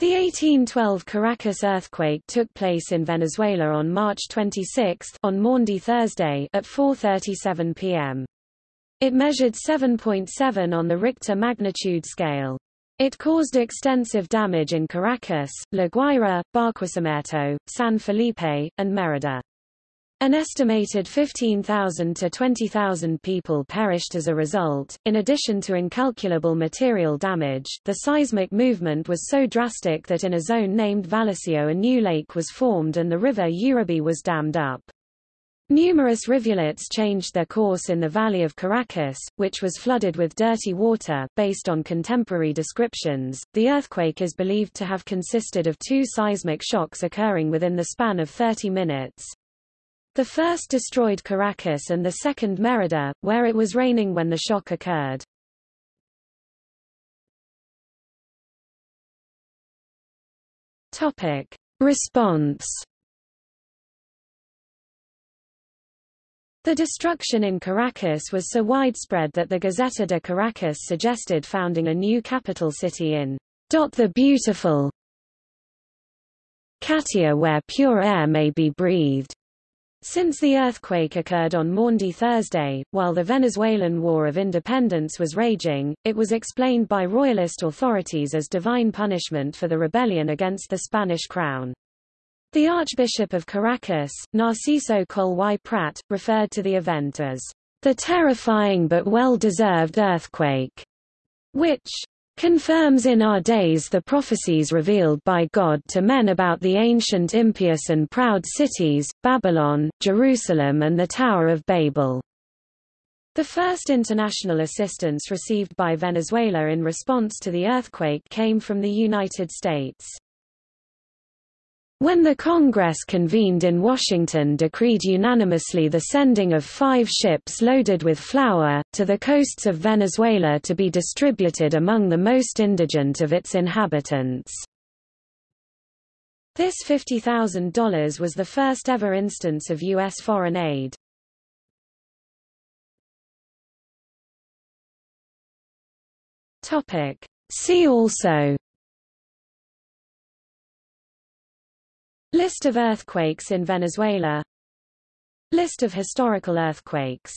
The 1812 Caracas earthquake took place in Venezuela on March 26 on Maundy Thursday at 4.37 p.m. It measured 7.7 on the Richter magnitude scale. It caused extensive damage in Caracas, La Guaira, Barquisimeto, San Felipe, and Merida. An estimated 15,000 to 20,000 people perished as a result. In addition to incalculable material damage, the seismic movement was so drastic that in a zone named Vallecillo a new lake was formed and the river Urubí was dammed up. Numerous rivulets changed their course in the valley of Caracas, which was flooded with dirty water. Based on contemporary descriptions, the earthquake is believed to have consisted of two seismic shocks occurring within the span of 30 minutes. The first destroyed Caracas and the second Merida, where it was raining when the shock occurred. Topic. Response The destruction in Caracas was so widespread that the Gazeta de Caracas suggested founding a new capital city in the beautiful Catia where pure air may be breathed. Since the earthquake occurred on Maundy Thursday, while the Venezuelan War of Independence was raging, it was explained by royalist authorities as divine punishment for the rebellion against the Spanish crown. The Archbishop of Caracas, Narciso Coll y Prat, referred to the event as the terrifying but well-deserved earthquake, which confirms in our days the prophecies revealed by God to men about the ancient impious and proud cities, Babylon, Jerusalem and the Tower of Babel. The first international assistance received by Venezuela in response to the earthquake came from the United States. When the Congress convened in Washington decreed unanimously the sending of five ships loaded with flour, to the coasts of Venezuela to be distributed among the most indigent of its inhabitants. This $50,000 was the first ever instance of U.S. foreign aid. See also List of earthquakes in Venezuela. List of historical earthquakes